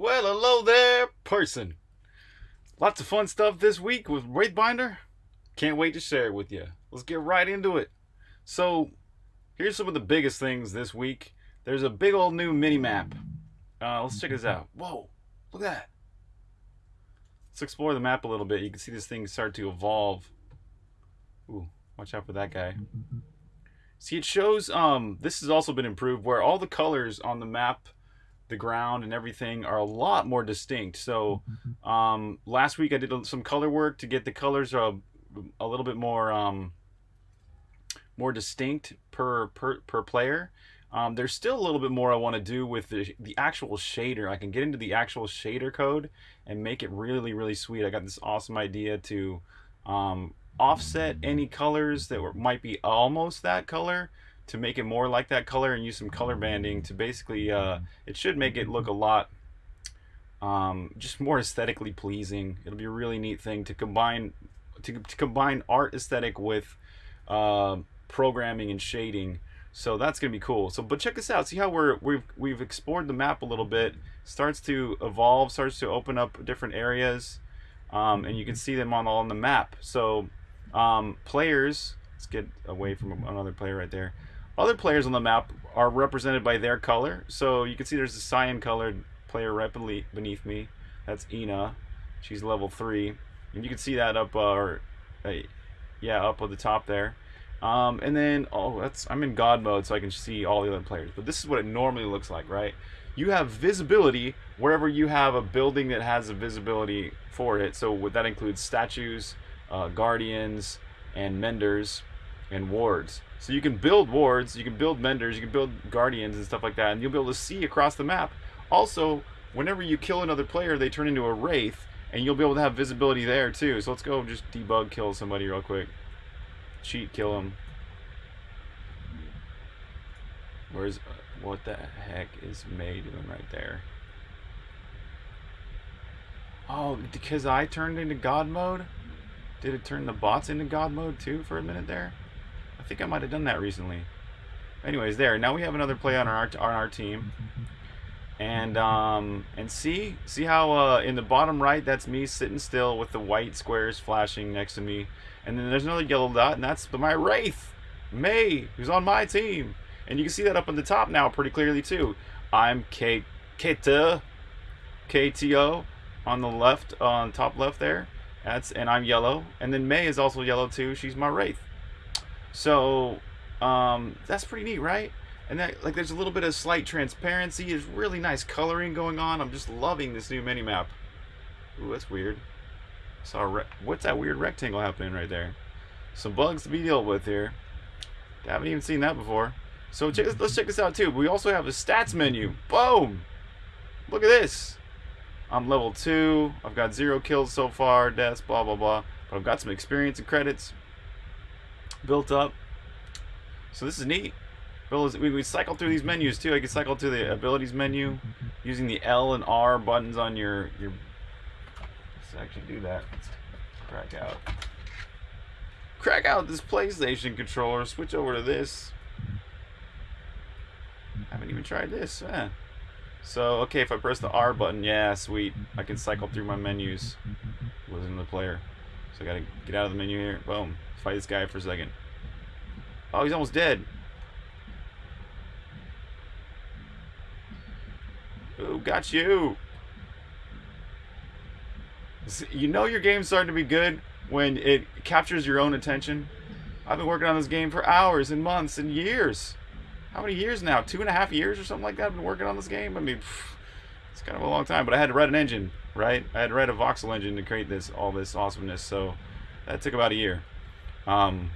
Well, hello there, person. Lots of fun stuff this week with Wraithbinder. Can't wait to share it with you. Let's get right into it. So, here's some of the biggest things this week. There's a big old new mini map. Uh, let's check this out. Whoa, look at that. Let's explore the map a little bit. You can see this thing start to evolve. Ooh, watch out for that guy. See, it shows, um, this has also been improved where all the colors on the map the ground and everything are a lot more distinct. So um, last week I did some color work to get the colors a, a little bit more um, more distinct per per, per player. Um, there's still a little bit more I want to do with the, the actual shader. I can get into the actual shader code and make it really, really sweet. I got this awesome idea to um, offset any colors that were, might be almost that color to make it more like that color and use some color banding to basically uh, it should make it look a lot um, just more aesthetically pleasing. It'll be a really neat thing to combine to, to combine art aesthetic with uh, programming and shading. So that's gonna be cool. So but check this out. See how we're we've we've explored the map a little bit. Starts to evolve starts to open up different areas um, and you can see them on all on the map. So um, players let's get away from another player right there other players on the map are represented by their color. So you can see there's a cyan colored player right beneath me. That's Ina. She's level 3. And you can see that up, uh, or, uh, yeah, up at the top there. Um, and then, oh, that's I'm in God mode, so I can see all the other players. But this is what it normally looks like, right? You have visibility wherever you have a building that has a visibility for it. So that includes statues, uh, guardians, and menders, and wards. So you can build wards, you can build menders, you can build guardians and stuff like that, and you'll be able to see across the map. Also, whenever you kill another player, they turn into a wraith, and you'll be able to have visibility there too. So let's go just debug kill somebody real quick. Cheat kill him. Where's uh, what the heck is May doing right there? Oh, because I turned into God mode? Did it turn the bots into God mode too for a minute there? I think I might have done that recently. Anyways, there. Now we have another play on our on our team. And um and see see how uh, in the bottom right that's me sitting still with the white squares flashing next to me. And then there's another yellow dot and that's my Wraith, May, who's on my team. And you can see that up on the top now pretty clearly too. I'm K KTO on the left on top left there. That's and I'm yellow. And then May is also yellow too. She's my Wraith. So um, that's pretty neat, right? And that like there's a little bit of slight transparency. There's really nice coloring going on. I'm just loving this new mini map. Ooh, that's weird. Saw what's that weird rectangle happening right there? Some bugs to be dealt with here. I haven't even seen that before. So check, let's check this out too. We also have a stats menu. Boom! Look at this. I'm level 2. I've got zero kills so far, deaths, blah, blah, blah. But I've got some experience and credits built up. So this is neat. We, we cycle through these menus too. I can cycle to the abilities menu using the L and R buttons on your your. Let's actually do that. Let's crack out. Crack out this PlayStation controller. Switch over to this. I haven't even tried this. Eh. So okay, if I press the R button, yeah, sweet. I can cycle through my menus. Wasn't the player. So I gotta get out of the menu here. Boom. Fight this guy for a second. Oh, he's almost dead. Ooh, got you. You know your game's starting to be good when it captures your own attention. I've been working on this game for hours and months and years. How many years now? Two and a half years or something like that I've been working on this game? I mean, it's kind of a long time, but I had to write an engine, right? I had to write a voxel engine to create this, all this awesomeness, so that took about a year. Um,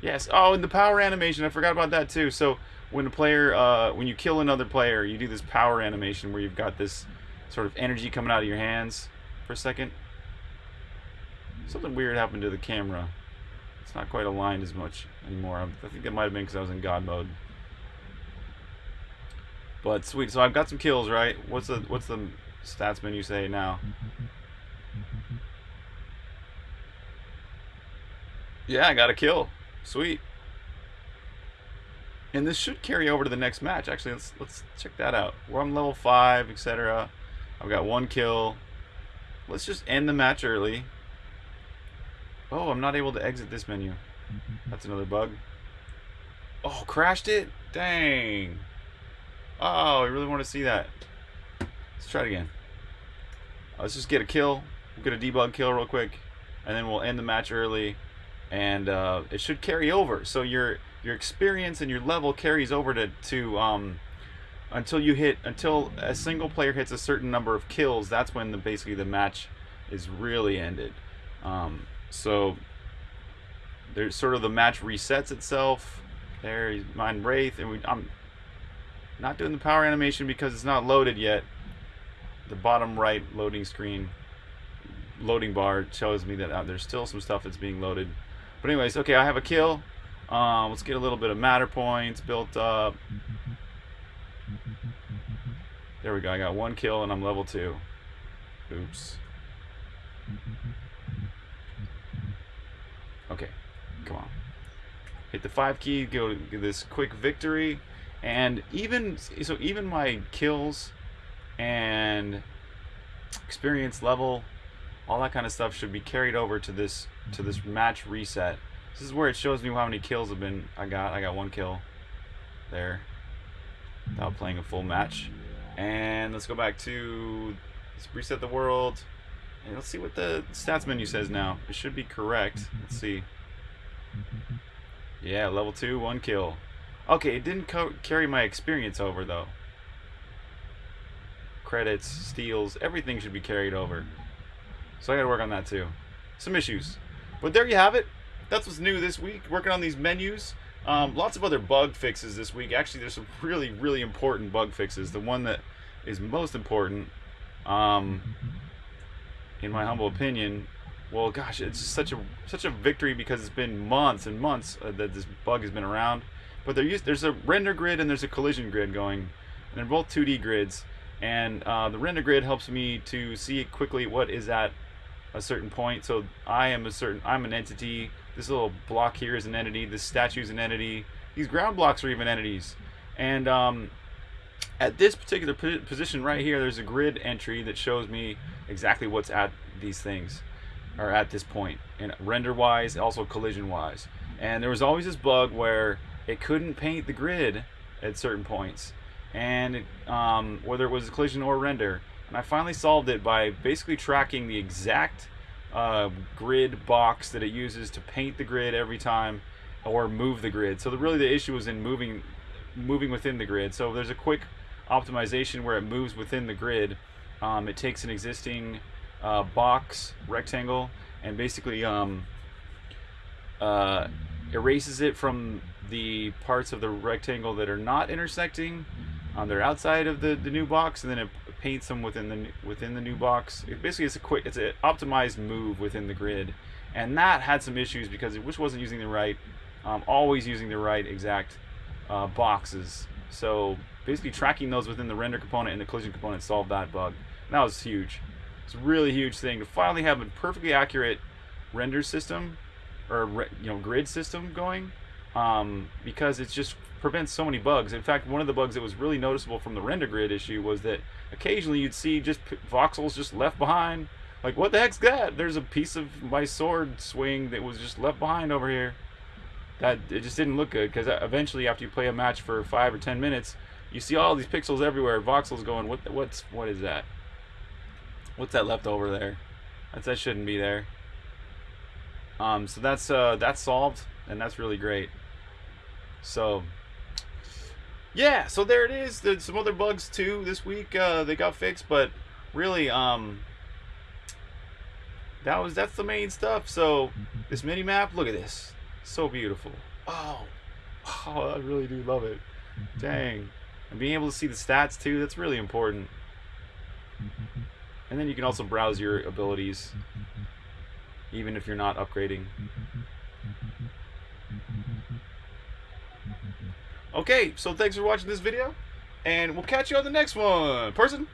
yes. Oh, and the power animation. I forgot about that too. So when a player, uh, when you kill another player, you do this power animation where you've got this sort of energy coming out of your hands for a second. Something weird happened to the camera. It's not quite aligned as much anymore. I think it might have been because I was in God mode. But sweet. So I've got some kills, right? What's the what's the stats menu say now? Yeah, I got a kill. Sweet. And this should carry over to the next match. Actually, let's let's check that out. We're on level 5, etc. I've got one kill. Let's just end the match early. Oh, I'm not able to exit this menu. That's another bug. Oh, crashed it? Dang. Oh, I really want to see that. Let's try it again. Let's just get a kill. We'll get a debug kill real quick. And then we'll end the match early. And uh, it should carry over. So your your experience and your level carries over to, to um, until you hit until a single player hits a certain number of kills that's when the basically the match is really ended um, so there's sort of the match resets itself there mine wraith and we, I'm not doing the power animation because it's not loaded yet the bottom right loading screen loading bar shows me that uh, there's still some stuff that's being loaded but anyways okay I have a kill um, let's get a little bit of matter points built up there we go. I got one kill and I'm level two. Oops. Okay. Come on. Hit the five key. Go to this quick victory. And even so, even my kills and experience level, all that kind of stuff should be carried over to this to this mm-hmm. match reset. This is where it shows me how many kills have been I got. I got one kill there without playing a full match. And let's go back to let's reset the world. And let's see what the stats menu says now. It should be correct. Let's see. Mm-hmm. Yeah, level 2, one kill. Okay, it didn't carry my experience over though. Credits, steals, everything should be carried over. So I gotta work on that too. Some issues. But there you have it. That's what's new this week. Working on these menus. Um, lots of other bug fixes this week. Actually, there's some really, really important bug fixes. The one that is most important, um, in my humble opinion, well, gosh, it's such a such a victory because it's been months and months uh, that this bug has been around. But used, there's a render grid and there's a collision grid going, and they're both 2D grids. And uh, the render grid helps me to see quickly what is at a certain point. So I am a certain I'm an entity this little block here is an entity. This statue is an entity. These ground blocks are even entities. And um, at this particular position right here, there's a grid entry that shows me exactly what's at these things, or at this point, and render-wise, also collision-wise. And there was always this bug where it couldn't paint the grid at certain points, and it, um, whether it was collision or render. And I finally solved it by basically tracking the exact uh, grid box that it uses to paint the grid every time or move the grid. So the, really the issue is in moving moving within the grid. So there's a quick optimization where it moves within the grid. Um, it takes an existing uh, box rectangle and basically um, uh, erases it from the parts of the rectangle that are not intersecting. Um, they're outside of the, the new box, and then it paints them within the within the new box. It basically, it's a quick, it's an optimized move within the grid, and that had some issues because it just wasn't using the right, um, always using the right exact uh, boxes. So basically, tracking those within the render component and the collision component solved that bug. And that was huge. It's a really huge thing to finally have a perfectly accurate render system or you know grid system going um, because it just prevents so many bugs. In fact, one of the bugs that was really noticeable from the render grid issue was that occasionally you'd see just voxels just left behind. Like, what the heck's that? There's a piece of my sword swing that was just left behind over here. That it just didn't look good because eventually, after you play a match for five or ten minutes, you see all these pixels everywhere. Voxels going, what? What's what is that? What's that left over there? That shouldn't be there. Um, so that's uh, that's solved, and that's really great. So yeah, so there it is. There's some other bugs too this week. Uh, they got fixed, but really, um, that was that's the main stuff. So this mini map, look at this, so beautiful. Oh, oh, I really do love it. Dang, and being able to see the stats too, that's really important. And then you can also browse your abilities, even if you're not upgrading. Okay, so thanks for watching this video, and we'll catch you on the next one. Person?